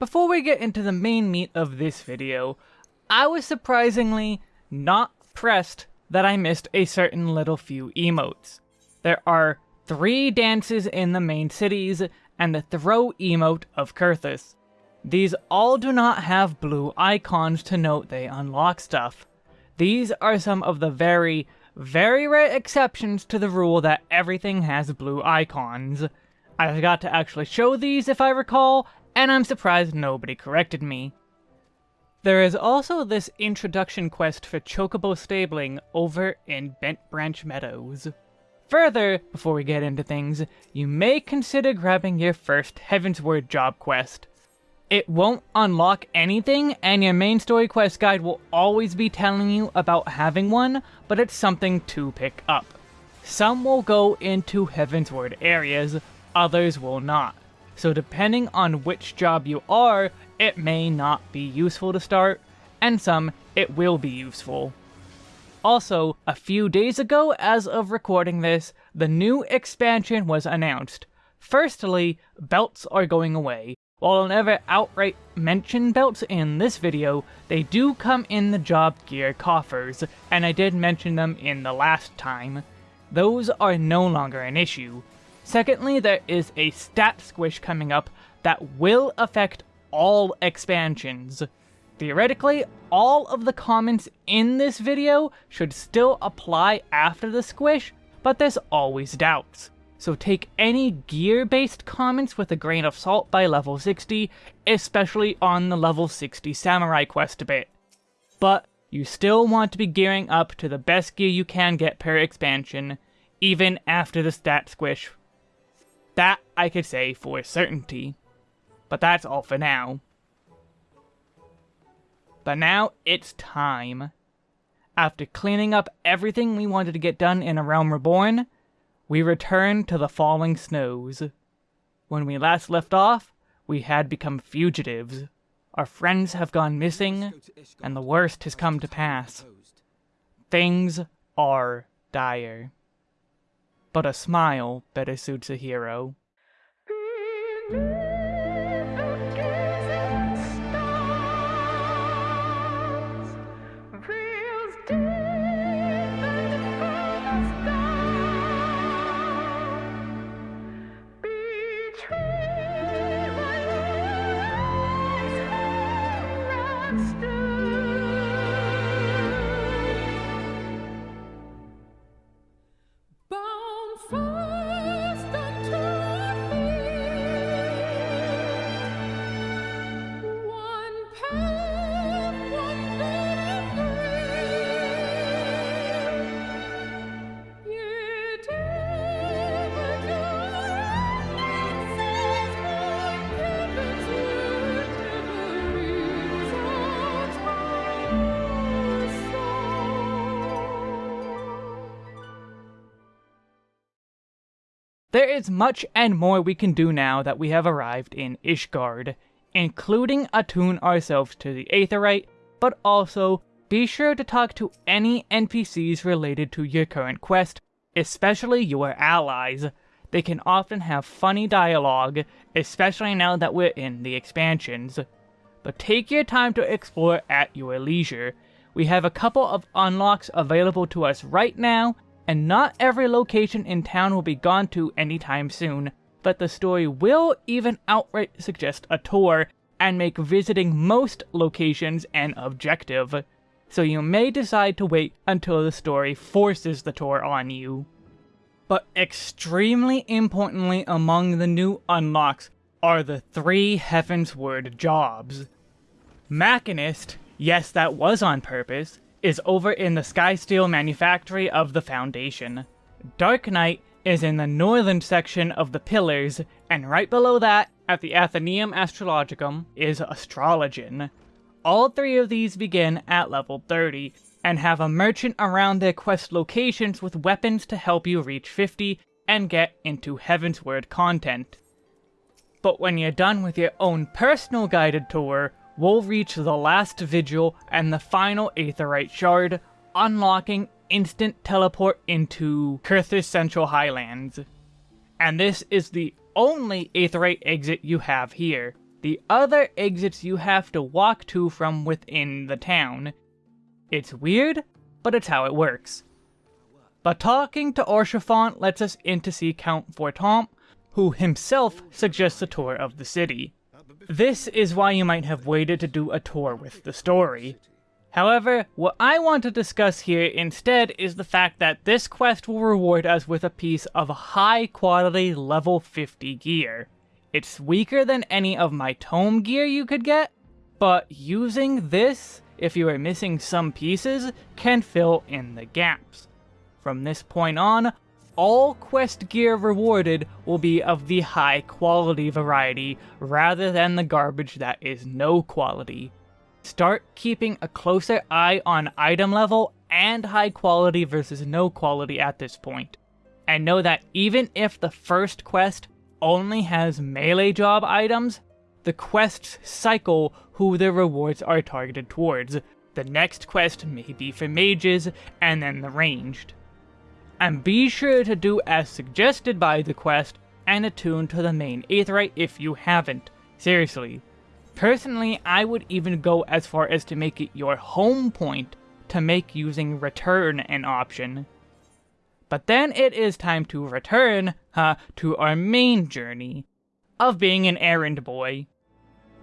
Before we get into the main meat of this video, I was surprisingly not pressed that I missed a certain little few emotes. There are three dances in the main cities, and the throw emote of Coerthas. These all do not have blue icons to note they unlock stuff. These are some of the very, very rare exceptions to the rule that everything has blue icons. I forgot to actually show these if I recall, and I'm surprised nobody corrected me. There is also this introduction quest for Chocobo Stabling over in Bent Branch Meadows. Further, before we get into things, you may consider grabbing your first Heavensward job quest. It won't unlock anything, and your main story quest guide will always be telling you about having one, but it's something to pick up. Some will go into Heavensward areas, others will not. So depending on which job you are, it may not be useful to start, and some it will be useful. Also, a few days ago as of recording this, the new expansion was announced. Firstly, belts are going away, while I'll never outright mention belts in this video, they do come in the job gear coffers, and I did mention them in the last time. Those are no longer an issue. Secondly, there is a stat squish coming up that will affect all expansions. Theoretically, all of the comments in this video should still apply after the squish, but there's always doubts so take any gear-based comments with a grain of salt by level 60, especially on the level 60 Samurai quest a bit. But you still want to be gearing up to the best gear you can get per expansion, even after the stat squish. That I could say for certainty. But that's all for now. But now it's time. After cleaning up everything we wanted to get done in A Realm Reborn, we return to the falling snows. When we last left off, we had become fugitives. Our friends have gone missing, and the worst has come to pass. Things are dire. But a smile better suits a hero. There is much and more we can do now that we have arrived in Ishgard, including attune ourselves to the Aetheryte, but also be sure to talk to any NPCs related to your current quest, especially your allies. They can often have funny dialogue, especially now that we're in the expansions. But take your time to explore at your leisure. We have a couple of unlocks available to us right now, and not every location in town will be gone to anytime soon, but the story will even outright suggest a tour and make visiting most locations an objective. So you may decide to wait until the story forces the tour on you. But extremely importantly among the new unlocks are the three Heavensward jobs. Machinist, yes that was on purpose, is over in the Skysteel Manufactory of the Foundation. Dark Knight is in the northern section of the Pillars, and right below that, at the Athenaeum Astrologicum, is Astrologian. All three of these begin at level 30, and have a merchant around their quest locations with weapons to help you reach 50 and get into Heavensward content. But when you're done with your own personal guided tour, we'll reach the last vigil and the final Aetheryte shard, unlocking instant teleport into Coerthas Central Highlands. And this is the only Aetheryte exit you have here. The other exits you have to walk to from within the town. It's weird, but it's how it works. But talking to Haurchefant lets us in to see Count Fortemps, who himself suggests a tour of the city. This is why you might have waited to do a tour with the story. However, what I want to discuss here instead is the fact that this quest will reward us with a piece of high quality level 50 gear. It's weaker than any of my tome gear you could get, but using this, if you are missing some pieces, can fill in the gaps. From this point on, all quest gear rewarded will be of the high quality variety, rather than the garbage that is no quality. Start keeping a closer eye on item level and high quality versus no quality at this point. And know that even if the first quest only has melee job items, the quests cycle who the rewards are targeted towards. The next quest may be for mages, and then the ranged. And be sure to do as suggested by the quest, and attune to the main Aetheryte if you haven't. Seriously. Personally, I would even go as far as to make it your home point to make using return an option. But then it is time to return uh, to our main journey of being an errand boy.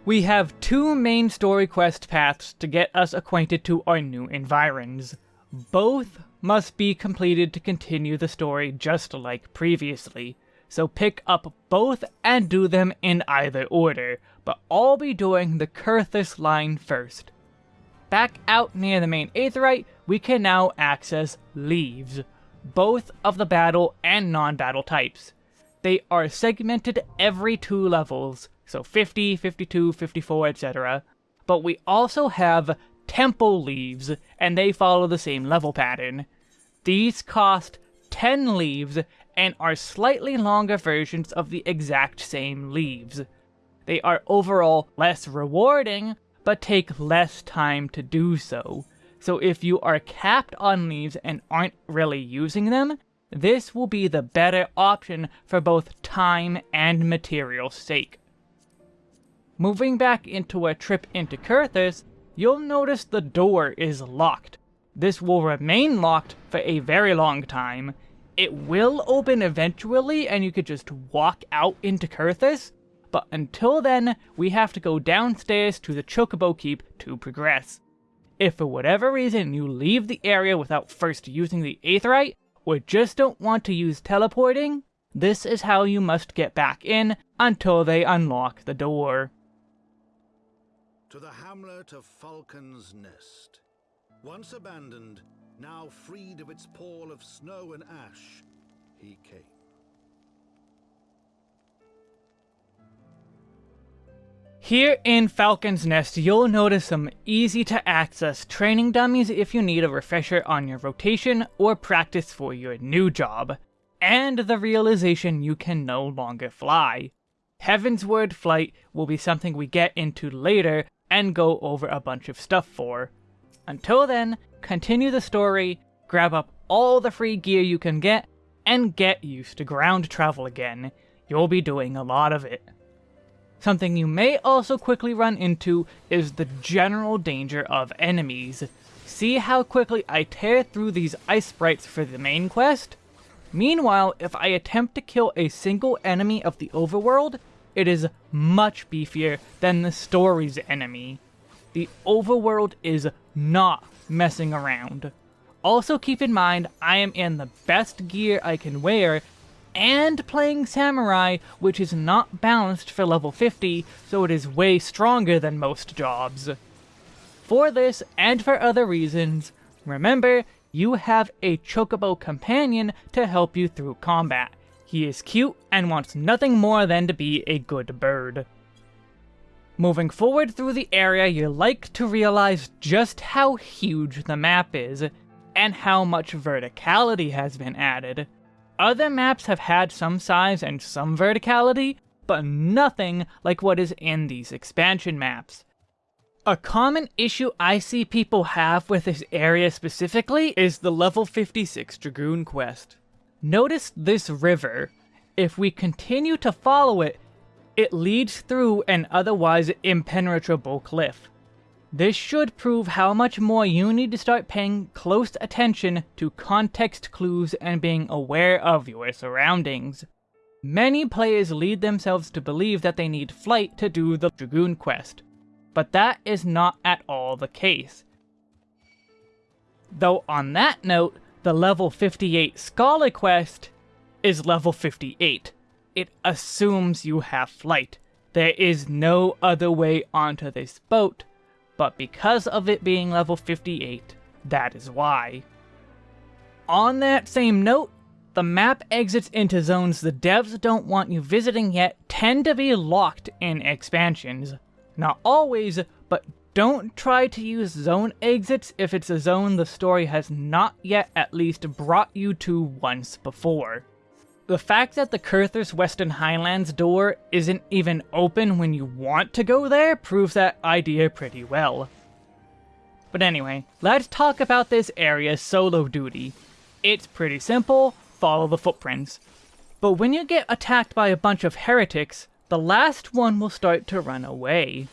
We have two main story quest paths to get us acquainted to our new environs. Both must be completed to continue the story just like previously, so pick up both and do them in either order, but I'll be doing the Coerthas line first. Back out near the main Aetheryte, we can now access Leves, both of the battle and non-battle types. They are segmented every two levels, so 50, 52, 54, etc. But we also have Temple Leves, and they follow the same level pattern. These cost 10 leves and are slightly longer versions of the exact same leves. They are overall less rewarding, but take less time to do so. So if you are capped on leves and aren't really using them, this will be the better option for both time and material sake. Moving back into a trip into Coerthas, you'll notice the door is locked. This will remain locked for a very long time. It will open eventually and you could just walk out into Coerthas, but until then, we have to go downstairs to the Chocobo Keep to progress. If for whatever reason you leave the area without first using the Aetheryte, or just don't want to use teleporting, this is how you must get back in until they unlock the door. To the hamlet of Falcon's Nest. Once abandoned, now freed of its pall of snow and ash, he came. Here in Falcon's Nest, you'll notice some easy to access training dummies if you need a refresher on your rotation or practice for your new job, and the realization you can no longer fly. Heavensward Flight will be something we get into later and go over a bunch of stuff for. Until then, continue the story, grab up all the free gear you can get, and get used to ground travel again. You'll be doing a lot of it. Something you may also quickly run into is the general danger of enemies. See how quickly I tear through these ice sprites for the main quest? Meanwhile, if I attempt to kill a single enemy of the overworld, it is much beefier than the story's enemy. The overworld is not messing around. Also keep in mind, I am in the best gear I can wear and playing Samurai, which is not balanced for level 50, so it is way stronger than most jobs. For this, and for other reasons, remember, you have a Chocobo companion to help you through combat. He is cute and wants nothing more than to be a good bird. Moving forward through the area, you're like to realize just how huge the map is, and how much verticality has been added. Other maps have had some size and some verticality, but nothing like what is in these expansion maps. A common issue I see people have with this area specifically is the level 56 Dragoon quest. Notice this river. If we continue to follow it, it leads through an otherwise impenetrable cliff. This should prove how much more you need to start paying close attention to context clues and being aware of your surroundings. Many players lead themselves to believe that they need flight to do the Dragoon quest, but that is not at all the case. Though on that note, the level 58 Scholar quest is level 58. It assumes you have flight. There is no other way onto this boat, but because of it being level 58, that is why. On that same note, the map exits into zones the devs don't want you visiting yet tend to be locked in expansions. Not always, but don't try to use zone exits if it's a zone the story has not yet at least brought you to once before. The fact that the Coerthas Western Highlands door isn't even open when you want to go there proves that idea pretty well. But anyway, let's talk about this area's solo duty. It's pretty simple, follow the footprints. But when you get attacked by a bunch of heretics, the last one will start to run away.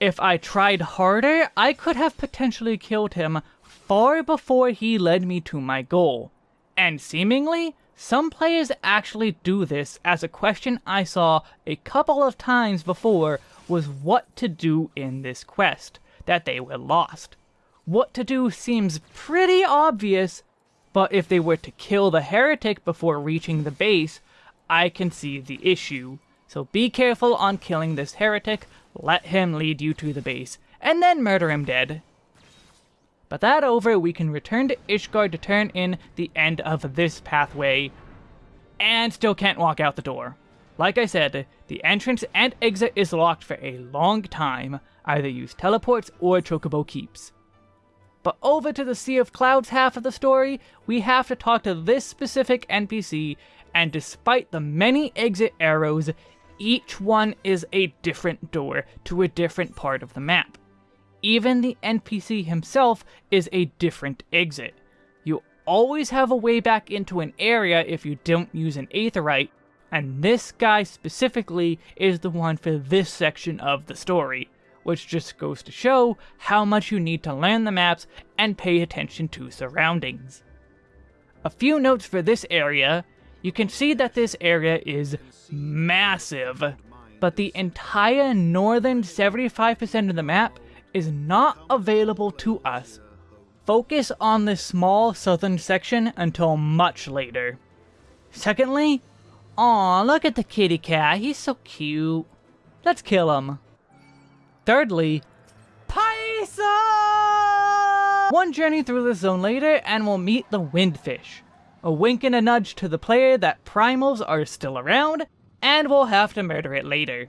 If I tried harder, I could have potentially killed him far before he led me to my goal. And seemingly, some players actually do this, as a question I saw a couple of times before was what to do in this quest, that they were lost. What to do seems pretty obvious, but if they were to kill the heretic before reaching the base, I can see the issue. So be careful on killing this heretic, let him lead you to the base, and then murder him dead. But that over, we can return to Ishgard to turn in the end of this pathway, and still can't walk out the door. Like I said, the entrance and exit is locked for a long time, either use teleports or chocobo keeps. But over to the Sea of Clouds half of the story, we have to talk to this specific NPC, and despite the many exit arrows, each one is a different door to a different part of the map. Even the NPC himself is a different exit. You always have a way back into an area if you don't use an Aetheryte, and this guy specifically is the one for this section of the story, which just goes to show how much you need to learn the maps and pay attention to surroundings. A few notes for this area, you can see that this area is massive, but the entire northern 75% of the map is not available to us. Focus on this small southern section until much later. Secondly, aw, look at the kitty cat, he's so cute. Let's kill him. Thirdly, Paissa! One journey through the zone later and we'll meet the Windfish. A wink and a nudge to the player that primals are still around, and we'll have to murder it later.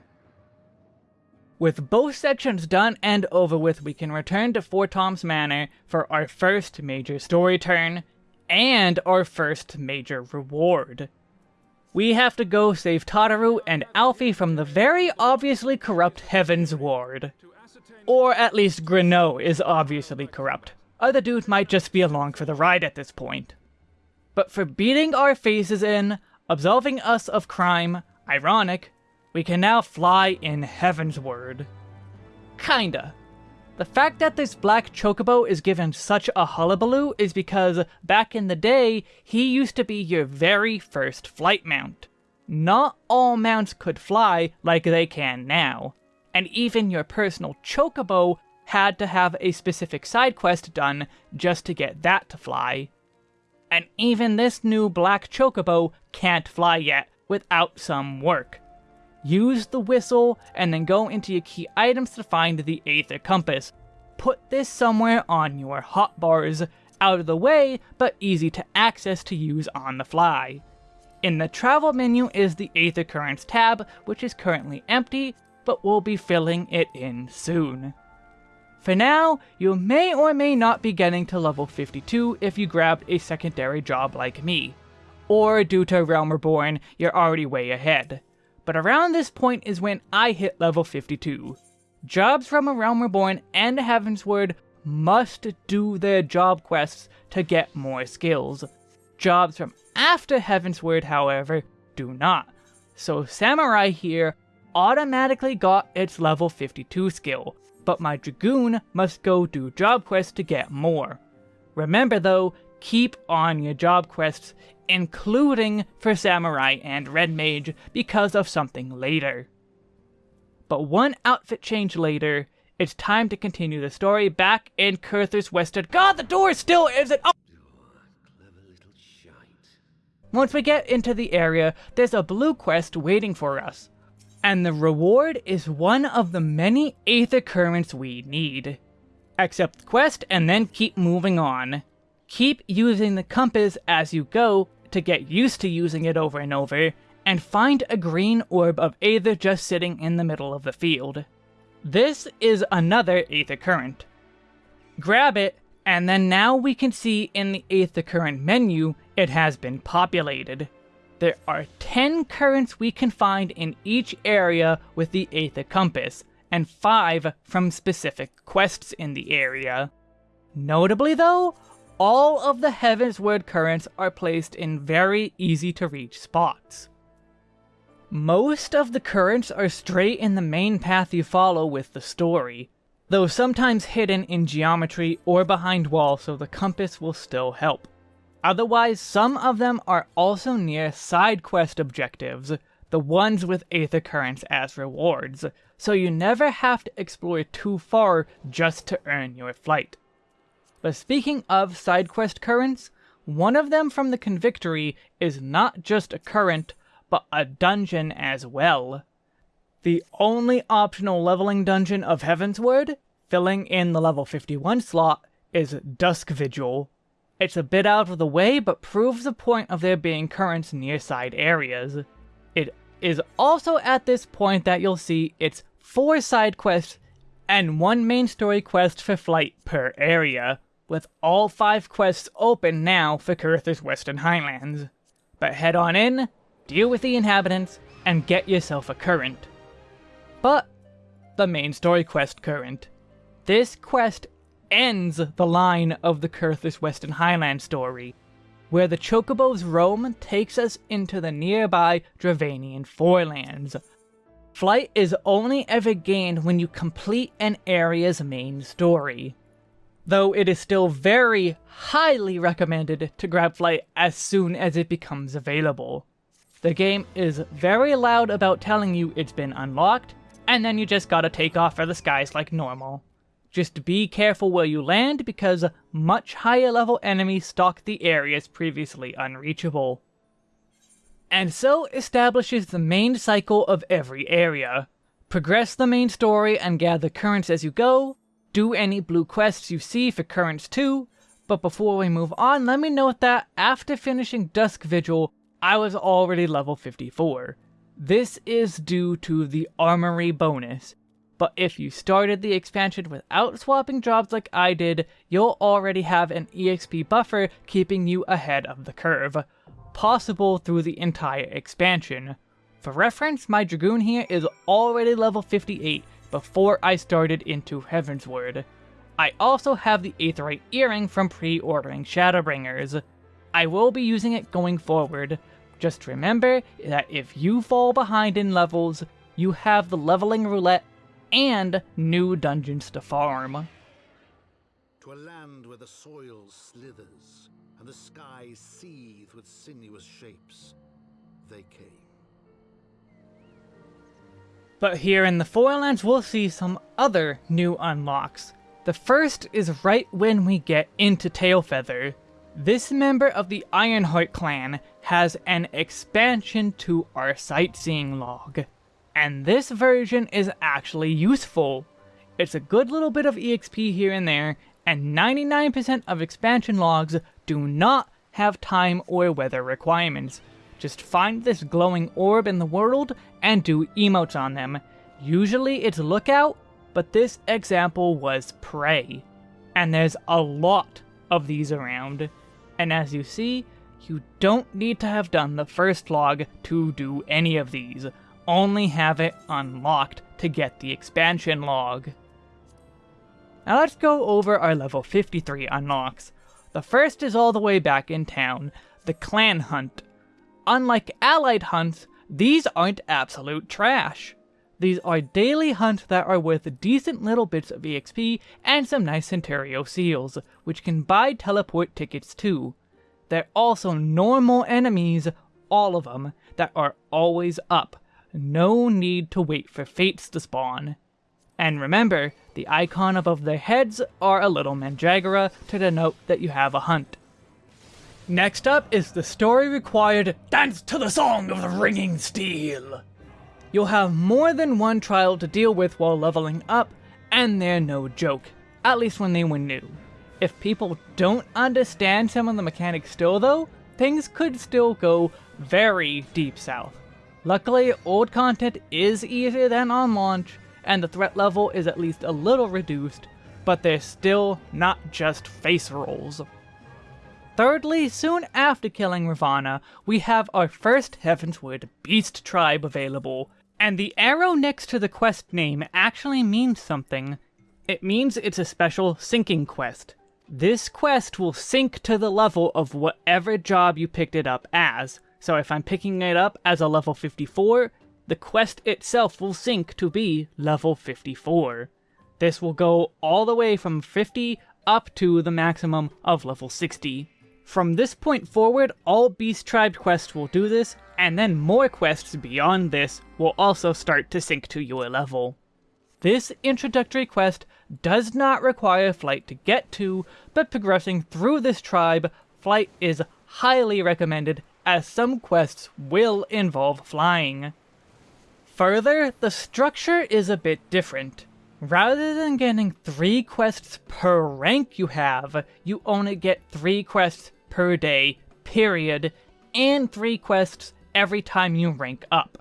With both sections done and over with, we can return to Fortemps Manor for our first major story turn, and our first major reward. We have to go save Tataru and Alfie from the very obviously corrupt Heaven's Ward. Or at least Grinnaux is obviously corrupt. Other dudes might just be along for the ride at this point. But for beating our faces in, absolving us of crime, ironic, we can now fly in Heavensward. Kinda. The fact that this black chocobo is given such a hullabaloo is because back in the day, he used to be your very first flight mount. Not all mounts could fly like they can now, and even your personal chocobo had to have a specific side quest done just to get that to fly. And even this new black chocobo can't fly yet without some work use the whistle, and then go into your key items to find the Aether Compass. Put this somewhere on your hotbars, out of the way, but easy to access to use on the fly. In the travel menu is the Aether Currents tab, which is currently empty, but we'll be filling it in soon. For now, you may or may not be getting to level 52 if you grabbed a secondary job like me. Or due to Realm Reborn, you're already way ahead but around this point is when I hit level 52. Jobs from A Realm Reborn and Heavensward must do their job quests to get more skills. Jobs from after Heavensward, however, do not. So Samurai here automatically got its level 52 skill, but my Dragoon must go do job quests to get more. Remember though, keep on your job quests, including for Samurai and Red Mage because of something later. But one outfit change later, it's time to continue the story back in Coerthas Western- God, the door still isn't- oh! Once we get into the area, there's a blue quest waiting for us. And the reward is one of the many Aether Currents we need. Accept the quest and then keep moving on. Keep using the compass as you go to get used to using it over and over, and find a green orb of Aether just sitting in the middle of the field. This is another Aether Current. Grab it, and then now we can see in the Aether Current menu it has been populated. There are 10 currents we can find in each area with the Aether Compass, and 5 from specific quests in the area. Notably though, all of the Heavensward currents are placed in very easy to reach spots. Most of the currents are straight in the main path you follow with the story, though sometimes hidden in geometry or behind walls so the compass will still help. Otherwise, some of them are also near side quest objectives, the ones with Aether Currents as rewards, so you never have to explore too far just to earn your flight. But speaking of side quest currents, one of them from the Convictory is not just a current, but a dungeon as well. The only optional leveling dungeon of Heavensward, filling in the level 51 slot, is Dusk Vigil, it's a bit out of the way, but proves the point of there being currents near side areas. It is also at this point that you'll see it's 4 side quests and 1 main story quest for flight per area, with all 5 quests open now for Coerthas Western Highlands. But head on in, deal with the inhabitants, and get yourself a current. But, the main story quest current. This quest ends the line of the Coerthas Western Highland story, where the Chocobo's roam takes us into the nearby Dravanian Forelands. Flight is only ever gained when you complete an area's main story, though it is still very highly recommended to grab Flight as soon as it becomes available. The game is very loud about telling you it's been unlocked, and then you just gotta take off for the skies like normal. Just be careful where you land because much higher level enemies stalk the areas previously unreachable. And so establishes the main cycle of every area. Progress the main story and gather currents as you go, do any blue quests you see for currents too, but before we move on, let me note that after finishing Dusk Vigil, I was already level 54. This is due to the Armory bonus, but if you started the expansion without swapping jobs like I did, you'll already have an EXP buffer keeping you ahead of the curve, possible through the entire expansion. For reference, my Dragoon here is already level 58 before I started into Heavensward. I also have the Aetheryte Earring from pre-ordering Shadowbringers. I will be using it going forward. Just remember that if you fall behind in levels, you have the leveling roulette and new dungeons to farm. To a land where the soil slithers and the skies seethe with sinuous shapes, they came. But here in the Forelands, we'll see some other new unlocks. The first is right when we get into Tailfeather. This member of the Ironheart clan has an expansion to our sightseeing log. And this version is actually useful. It's a good little bit of EXP here and there, and 99% of expansion logs do not have time or weather requirements. Just find this glowing orb in the world and do emotes on them. Usually it's lookout, but this example was prey. And there's a lot of these around. And as you see, you don't need to have done the first log to do any of these only have it unlocked to get the expansion log. Now let's go over our level 53 unlocks. The first is all the way back in town, the clan hunt. Unlike allied hunts, these aren't absolute trash. These are daily hunts that are worth decent little bits of EXP and some nice Centurio seals, which can buy teleport tickets too. They're also normal enemies, all of them, that are always up. No need to wait for fates to spawn. And remember, the icon above their heads are a little mandragora to denote that you have a hunt. Next up is the story required Dance to the Song of the Ringing Steel. You'll have more than one trial to deal with while leveling up, and they're no joke, at least when they were new. If people don't understand some of the mechanics still though, things could still go very deep south. Luckily, old content is easier than on launch, and the threat level is at least a little reduced, but they're still not just face rolls. Thirdly, soon after killing Ravana, we have our first Heavensward Beast Tribe available, and the arrow next to the quest name actually means something. It means it's a special syncing quest. This quest will sync to the level of whatever job you picked it up as. So if I'm picking it up as a level 54, the quest itself will sync to be level 54. This will go all the way from 50 up to the maximum of level 60. From this point forward, all Beast Tribe quests will do this, and then more quests beyond this will also start to sync to your level. This introductory quest does not require flight to get to, but progressing through this tribe, flight is highly recommended as some quests will involve flying. Further, the structure is a bit different. Rather than getting 3 quests per rank you have, you only get 3 quests per day, period, and 3 quests every time you rank up.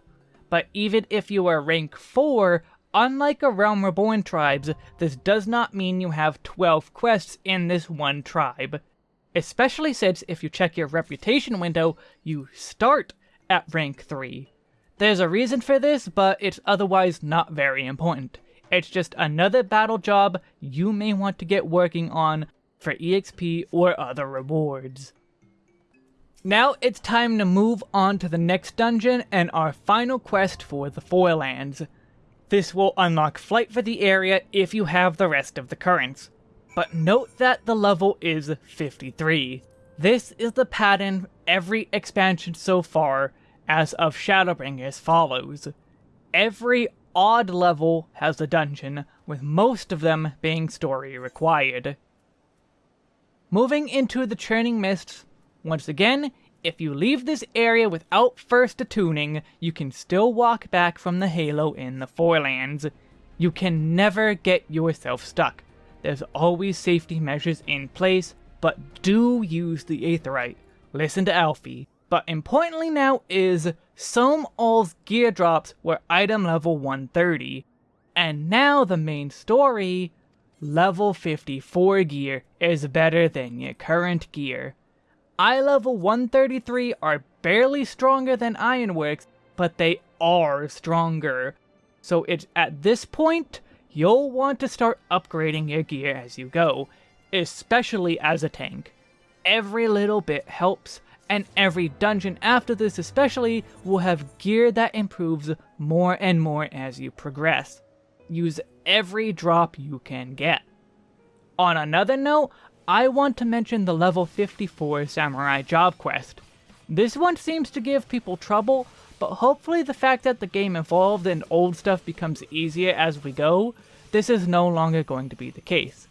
But even if you are rank 4, unlike a Realm Reborn tribes, this does not mean you have 12 quests in this one tribe. Especially since if you check your reputation window, you start at rank 3. There's a reason for this, but it's otherwise not very important. It's just another battle job you may want to get working on for EXP or other rewards. Now it's time to move on to the next dungeon and our final quest for the Forelands. This will unlock flight for the area if you have the rest of the currents. But note that the level is 53. This is the pattern every expansion so far as of Shadowbringers follows. Every odd level has a dungeon, with most of them being story required. Moving into the Churning Mists, once again, if you leave this area without first attuning, you can still walk back from the halo in the Forelands. You can never get yourself stuck. There's always safety measures in place, but do use the Aetheryte. Listen to Alfie. But importantly now is, Sohm Al's gear drops were item level 130. And now the main story, level 54 gear is better than your current gear. I level 133 are barely stronger than Ironworks, but they are stronger. So it's at this point, you'll want to start upgrading your gear as you go, especially as a tank. Every little bit helps, and every dungeon after this especially will have gear that improves more and more as you progress. Use every drop you can get. On another note, I want to mention the level 54 Samurai Job Quest. This one seems to give people trouble, but hopefully the fact that the game evolved and old stuff becomes easier as we go, this is no longer going to be the case.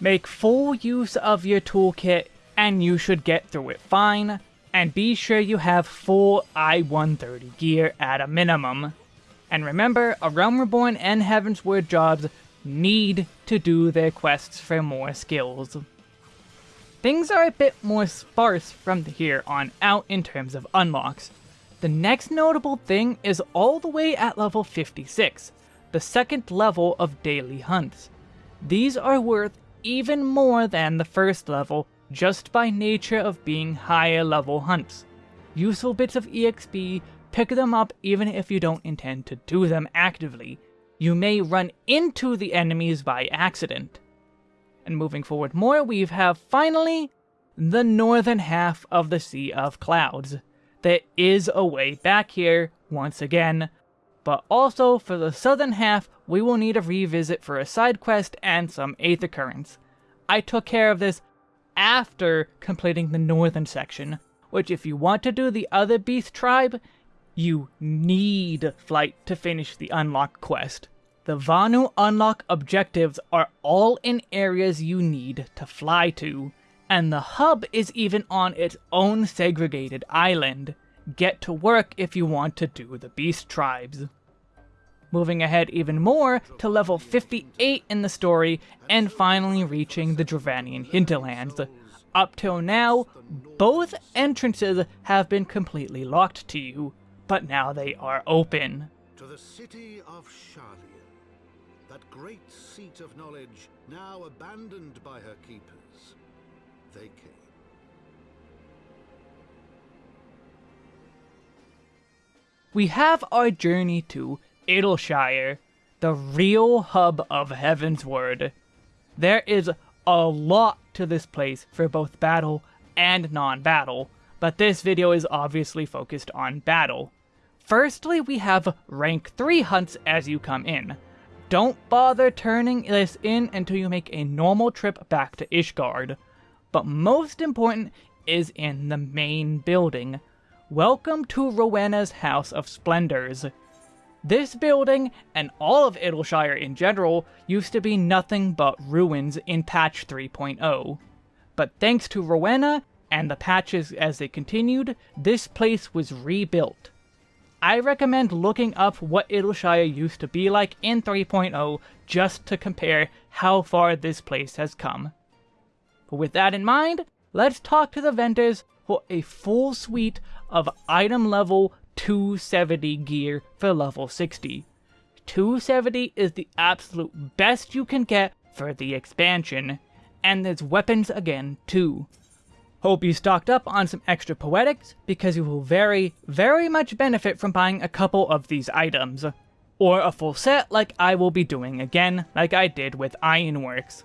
Make full use of your toolkit and you should get through it fine, and be sure you have full I-130 gear at a minimum. And remember, A Realm Reborn and Heavensward jobs need to do their quests for more skills. Things are a bit more sparse from here on out in terms of unlocks. The next notable thing is all the way at level 56, the second level of daily hunts. These are worth even more than the first level just by nature of being higher level hunts. Useful bits of EXP, pick them up even if you don't intend to do them actively, you may run into the enemies by accident. And moving forward more, we have finally the northern half of the Sea of Clouds. There is a way back here, once again, but also for the southern half, we will need a revisit for a side quest and some Aether Currents. I took care of this after completing the northern section, which if you want to do the other beast tribe, you need flight to finish the unlock quest. The Vanu unlock objectives are all in areas you need to fly to, and the hub is even on its own segregated island. Get to work if you want to do the beast tribes. Moving ahead even more to level 58 in the story, and finally reaching the Dravanian hinterlands. Up till now, both entrances have been completely locked to you, but now they are open. To the city of Sharlayan, that great seat of knowledge now abandoned by her keepers, they came. We have our journey to Idyllshire, the real hub of Heavensward. There is a lot to this place for both battle and non-battle, but this video is obviously focused on battle. Firstly, we have rank 3 hunts as you come in. Don't bother turning this in until you make a normal trip back to Ishgard. But most important is in the main building. Welcome to Rowena's House of Splendors. This building, and all of Idyllshire in general, used to be nothing but ruins in patch 3.0. But thanks to Rowena, and the patches as they continued, this place was rebuilt. I recommend looking up what Idyllshire used to be like in 3.0 just to compare how far this place has come. But with that in mind, let's talk to the vendors for a full suite of item level 270 gear for level 60. 270 is the absolute best you can get for the expansion, and there's weapons again too. Hope you stocked up on some extra poetics, because you will very, very much benefit from buying a couple of these items. Or a full set like I will be doing again, like I did with Ironworks.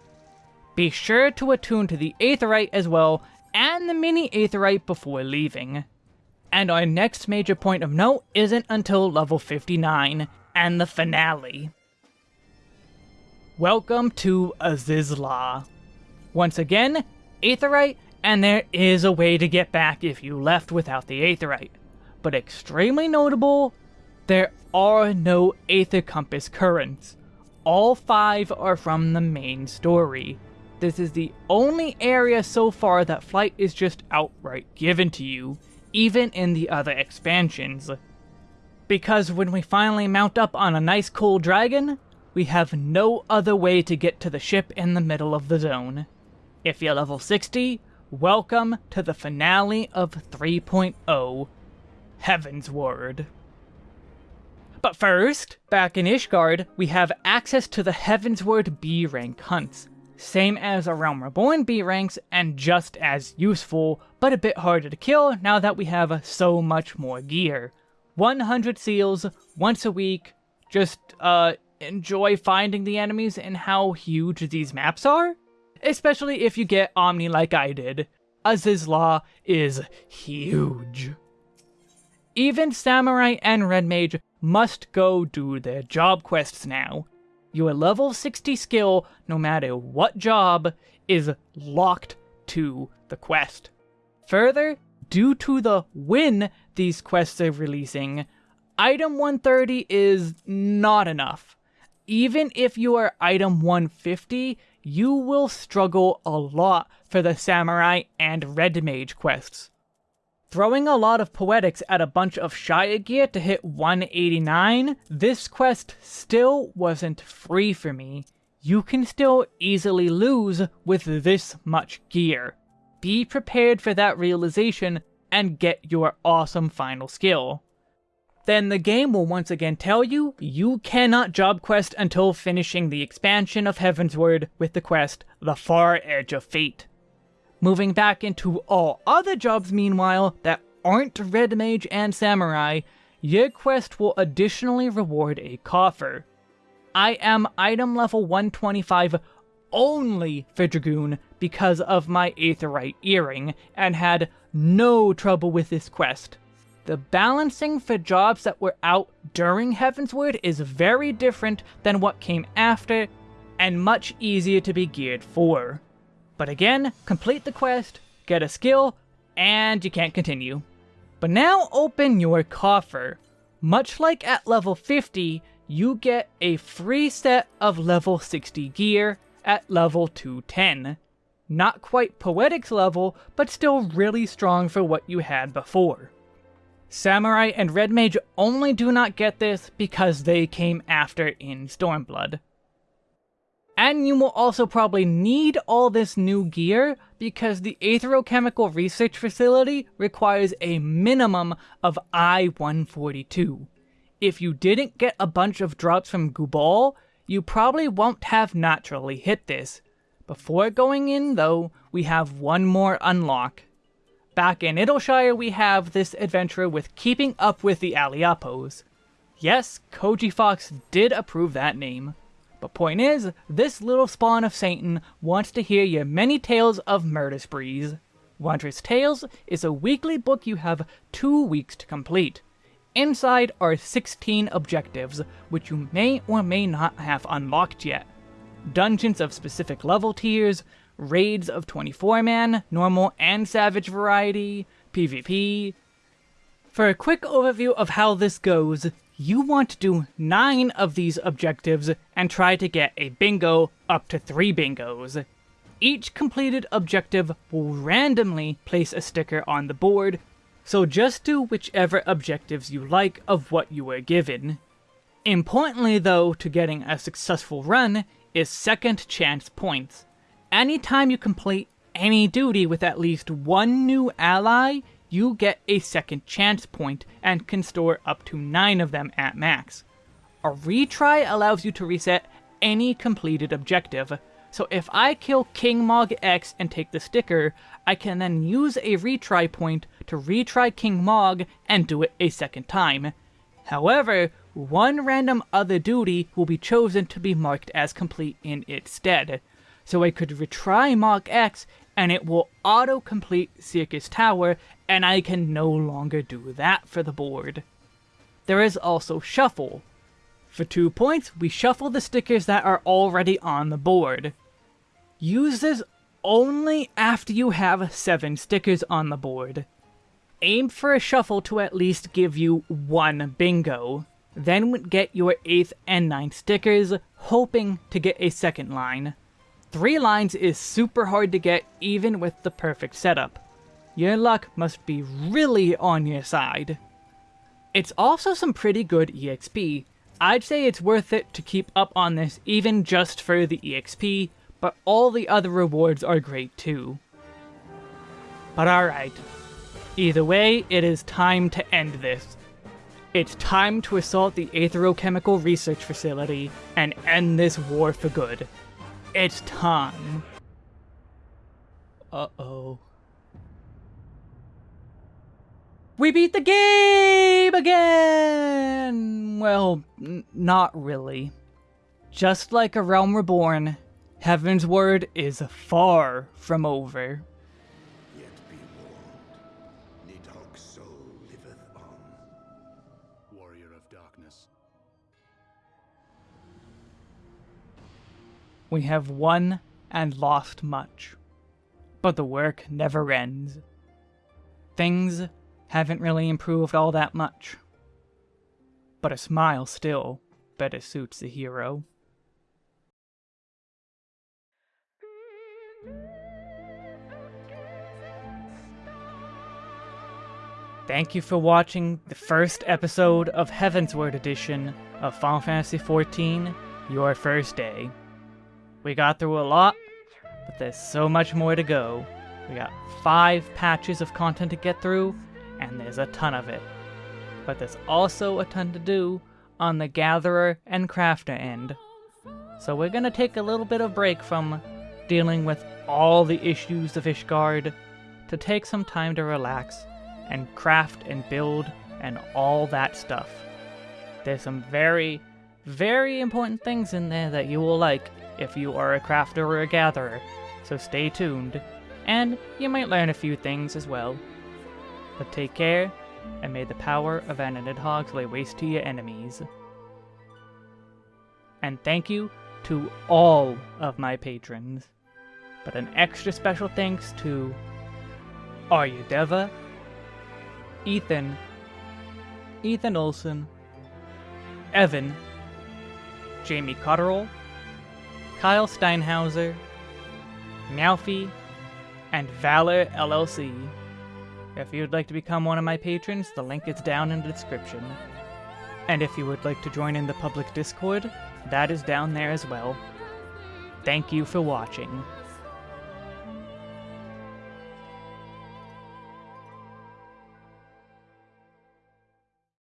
Be sure to attune to the Aetheryte as well, and the mini Aetheryte before leaving. And our next major point of note isn't until level 59, and the finale. Welcome to Azys Lla. Once again, Aetheryte and there is a way to get back if you left without the Aetheryte. But extremely notable, there are no Aether Compass currents. All five are from the main story. This is the only area so far that flight is just outright given to you, even in the other expansions. Because when we finally mount up on a nice cool dragon, we have no other way to get to the ship in the middle of the zone. If you're level 60, Welcome to the finale of 3.0, Heaven's Heavensward. But first, back in Ishgard, we have access to the Heavensward B rank hunts. Same as a Realm Reborn B ranks, and just as useful, but a bit harder to kill now that we have so much more gear. 100 seals, once a week, just, uh, enjoy finding the enemies and how huge these maps are? Especially if you get Omni like I did. Azys Lla is huge. Even Samurai and Red Mage must go do their job quests now. Your level 60 skill, no matter what job, is locked to the quest. Further, due to the when these quests are releasing, item 130 is not enough. Even if you are item 150, you will struggle a lot for the Samurai and Red Mage quests. Throwing a lot of poetics at a bunch of Shire gear to hit 189, this quest still wasn't free for me. You can still easily lose with this much gear. Be prepared for that realization and get your awesome final skill then the game will once again tell you you cannot job quest until finishing the expansion of Heavensward with the quest The Far Edge of Fate. Moving back into all other jobs meanwhile that aren't Red Mage and Samurai, your quest will additionally reward a coffer. I am item level 125 only for Dragoon because of my Aetheryte earring, and had no trouble with this quest. The balancing for jobs that were out during Heavensward is very different than what came after, and much easier to be geared for. But again, complete the quest, get a skill, and you can't continue. But now open your coffer. Much like at level 50, you get a free set of level 60 gear at level 210. Not quite Poetic's level, but still really strong for what you had before. Samurai and Red Mage only do not get this because they came after in Stormblood. And you will also probably need all this new gear because the Aetherochemical Research Facility requires a minimum of I-142. If you didn't get a bunch of drops from Gubal, you probably won't have naturally hit this. Before going in though, we have one more unlock. Back in Idleshire, we have this adventure with keeping up with the Aliapohs. Yes, Koji Fox did approve that name. But point is, this little spawn of Satan wants to hear your many tales of murder sprees. Wondrous Tails is a weekly book you have two weeks to complete. Inside are 16 objectives, which you may or may not have unlocked yet. Dungeons of specific level tiers, raids of 24-man, normal and savage variety, PvP. For a quick overview of how this goes, you want to do 9 of these objectives and try to get a bingo up to 3 bingos. Each completed objective will randomly place a sticker on the board, so just do whichever objectives you like of what you were given. Importantly though to getting a successful run is second chance points. Anytime you complete any duty with at least one new ally, you get a second chance point and can store up to 9 of them at max. A retry allows you to reset any completed objective, so if I kill King Mog X and take the sticker, I can then use a retry point to retry King Mog and do it a second time. However, one random other duty will be chosen to be marked as complete in its stead. So I could retry Mog X and it will auto-complete Circus Tower and I can no longer do that for the board. There is also Shuffle. For 2 points, we shuffle the stickers that are already on the board. Use this only after you have 7 stickers on the board. Aim for a shuffle to at least give you one bingo. Then get your 8th and ninth stickers, hoping to get a second line. Three lines is super hard to get even with the perfect setup your luck must be really on your side. It's also some pretty good EXP. I'd say it's worth it to keep up on this even just for the EXP, but all the other rewards are great too. But alright. Either way, it is time to end this. It's time to assault the Aetherochemical Research Facility and end this war for good. It's time. Uh-oh. We beat the game again! Well, not really. Just like a Realm Reborn, Heavensward is far from over. We have won and lost much, but the work never ends. Things haven't really improved all that much. But a smile still better suits the hero. Thank you for watching the first episode of Heavensward Edition of Final Fantasy XIV, Your First Day. We got through a lot, but there's so much more to go. We got five patches of content to get through, and there's a ton of it. But there's also a ton to do on the gatherer and crafter end. So we're gonna take a little bit of break from dealing with all the issues of Ishgard to take some time to relax and craft and build and all that stuff. There's some very, very important things in there that you will like if you are a crafter or a gatherer, so stay tuned. And you might learn a few things as well. But take care, and may the power of an Nidhogg lay waste to your enemies. And thank you to all of my patrons, but an extra special thanks to Arya Deva, Ethan, Ethan Olson, Evan, Jamie Cotterill, Kyle Steinhauser, Meowfie, and Valor LLC. If you would like to become one of my patrons, the link is down in the description. And if you would like to join in the public Discord, that is down there as well. Thank you for watching.